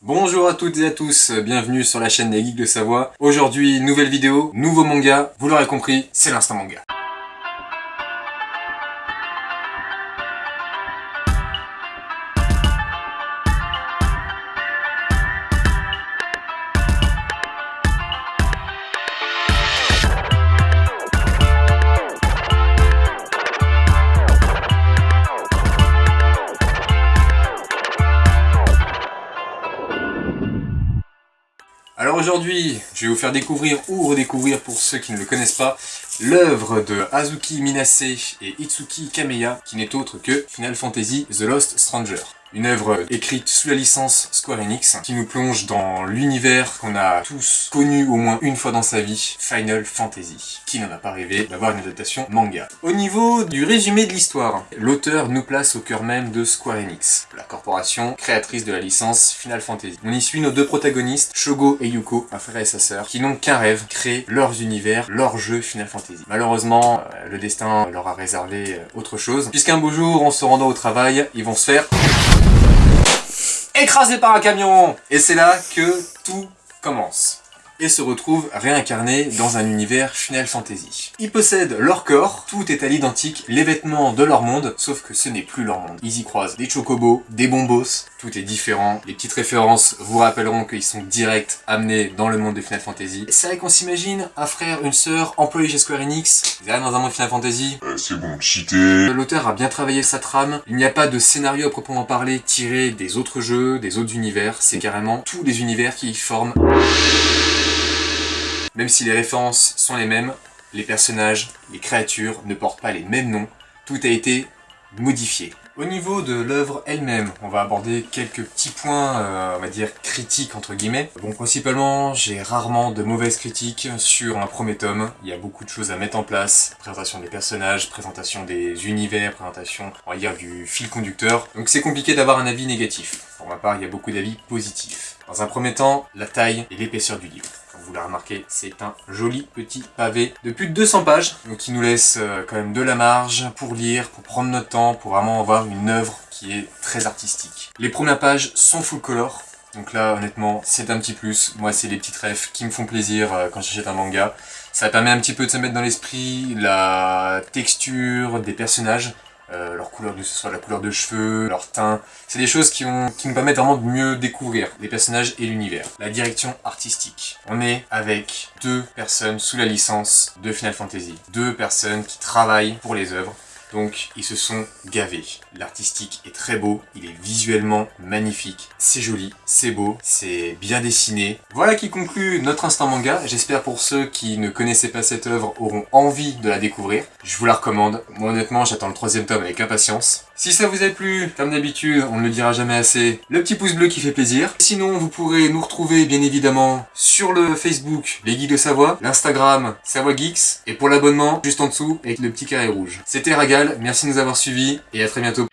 Bonjour à toutes et à tous, bienvenue sur la chaîne des Geeks de Savoie. Aujourd'hui, nouvelle vidéo, nouveau manga, vous l'aurez compris, c'est l'instant manga. Aujourd'hui, je vais vous faire découvrir ou redécouvrir pour ceux qui ne le connaissent pas, l'œuvre de Hazuki Minase et Itsuki Kameya, qui n'est autre que Final Fantasy The Lost Stranger. Une œuvre écrite sous la licence Square Enix qui nous plonge dans l'univers qu'on a tous connu au moins une fois dans sa vie, Final Fantasy. Qui n'en a pas rêvé d'avoir une adaptation manga Au niveau du résumé de l'histoire, l'auteur nous place au cœur même de Square Enix, créatrice de la licence Final Fantasy. On y suit nos deux protagonistes, Shogo et Yuko, un frère et sa sœur, qui n'ont qu'un rêve, créer leurs univers, leur jeu Final Fantasy. Malheureusement, euh, le destin leur a réservé euh, autre chose, puisqu'un beau jour, en se rendant au travail, ils vont se faire écrasé par un camion Et c'est là que tout commence et se retrouvent réincarnés dans un univers Final Fantasy. Ils possèdent leur corps, tout est à l'identique, les vêtements de leur monde, sauf que ce n'est plus leur monde. Ils y croisent des chocobos, des bombos, tout est différent. Les petites références vous rappelleront qu'ils sont direct amenés dans le monde de Final Fantasy. C'est vrai qu'on s'imagine un frère, une sœur, employés chez Square Enix, ils arrivent dans un monde Final Fantasy. Euh, c'est bon, cheater. L'auteur a bien travaillé sa trame, il n'y a pas de scénario à proprement parler tiré des autres jeux, des autres univers, c'est carrément tous les univers qui y forment même si les références sont les mêmes, les personnages, les créatures ne portent pas les mêmes noms, tout a été modifié. Au niveau de l'œuvre elle-même, on va aborder quelques petits points, euh, on va dire, critiques entre guillemets. Bon, principalement, j'ai rarement de mauvaises critiques sur un premier tome. Il y a beaucoup de choses à mettre en place. Présentation des personnages, présentation des univers, présentation, on va dire, du fil conducteur. Donc c'est compliqué d'avoir un avis négatif. Pour ma part, il y a beaucoup d'avis positifs. Dans un premier temps, la taille et l'épaisseur du livre vous l'avez remarqué, c'est un joli petit pavé de plus de 200 pages, donc qui nous laisse euh, quand même de la marge pour lire, pour prendre notre temps, pour vraiment avoir une œuvre qui est très artistique. Les premières pages sont full color, donc là, honnêtement, c'est un petit plus. Moi, c'est les petites rêves qui me font plaisir euh, quand j'achète un manga. Ça permet un petit peu de se mettre dans l'esprit la texture des personnages, euh, leur couleur de, ce soit la couleur de cheveux, leur teint. C'est des choses qui, ont, qui nous permettent vraiment de mieux découvrir les personnages et l'univers. La direction artistique. On est avec deux personnes sous la licence de Final Fantasy. Deux personnes qui travaillent pour les œuvres. Donc ils se sont gavés. L'artistique est très beau, il est visuellement magnifique, c'est joli, c'est beau, c'est bien dessiné. Voilà qui conclut notre instant manga. J'espère pour ceux qui ne connaissaient pas cette œuvre auront envie de la découvrir. Je vous la recommande. Moi honnêtement j'attends le troisième tome avec impatience. Si ça vous a plu, comme d'habitude, on ne le dira jamais assez, le petit pouce bleu qui fait plaisir. Sinon, vous pourrez nous retrouver bien évidemment sur le Facebook Les Geeks de Savoie, l'Instagram Savoie Geeks, et pour l'abonnement, juste en dessous, avec le petit carré rouge. C'était Ragal, merci de nous avoir suivis, et à très bientôt.